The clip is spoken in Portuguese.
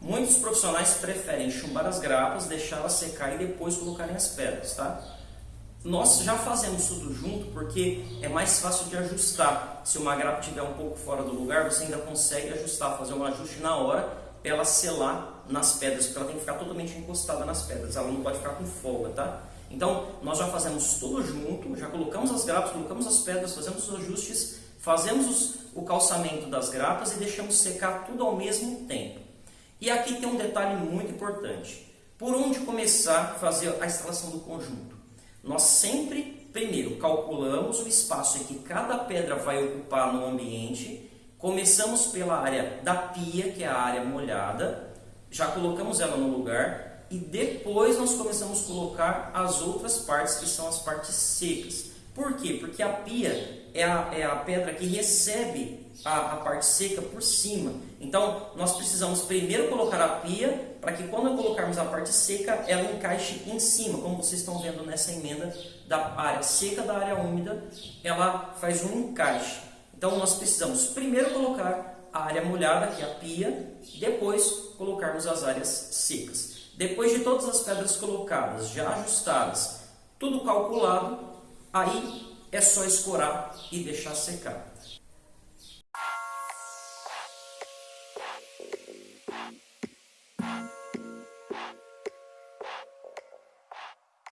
Muitos profissionais preferem chumbar as grapas, deixá-las secar e depois colocarem as pedras, tá? Nós já fazemos tudo junto porque é mais fácil de ajustar. Se uma grapa estiver um pouco fora do lugar, você ainda consegue ajustar, fazer um ajuste na hora para ela selar nas pedras, porque ela tem que ficar totalmente encostada nas pedras, ela não pode ficar com folga, tá? Então, nós já fazemos tudo junto, já colocamos as grapas, colocamos as pedras, fazemos os ajustes, fazemos os, o calçamento das grapas e deixamos secar tudo ao mesmo tempo. E aqui tem um detalhe muito importante. Por onde começar a fazer a instalação do conjunto? Nós sempre, primeiro, calculamos o espaço em que cada pedra vai ocupar no ambiente. Começamos pela área da pia, que é a área molhada. Já colocamos ela no lugar. E depois nós começamos a colocar as outras partes, que são as partes secas. Por quê? Porque a pia é a, é a pedra que recebe a, a, parte seca por cima. Então, nós precisamos primeiro colocar a pia, para que quando colocarmos a parte seca, ela encaixe em cima, como vocês estão vendo nessa emenda da área seca da área úmida, ela faz um encaixe. Então, nós precisamos primeiro colocar a área molhada, que é a pia, depois colocarmos as áreas secas. Depois de todas as pedras colocadas, já ajustadas, tudo calculado, Aí é só escorar e deixar secar.